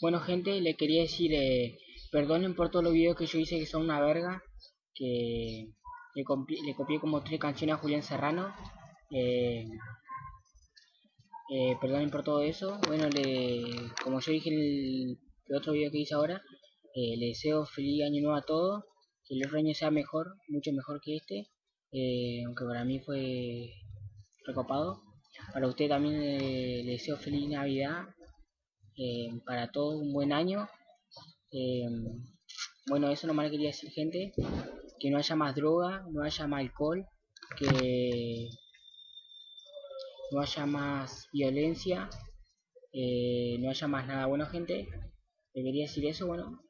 Bueno gente, le quería decir, eh, perdonen por todos los videos que yo hice que son una verga, que le, copié, como tres canciones a Julián Serrano. Eh, eh, perdonen por todo eso. Bueno, le, como yo dije el, el otro video que hice ahora, eh, le deseo feliz año nuevo a todos, que el otro año sea mejor, mucho mejor que este, eh, aunque para mí fue recopado. Para usted también le deseo feliz Navidad, eh, para todos un buen año. Eh, bueno, eso nomás quería decir, gente, que no haya más droga, no haya más alcohol, que no haya más violencia, eh, no haya más nada. Bueno, gente, debería decir eso, bueno.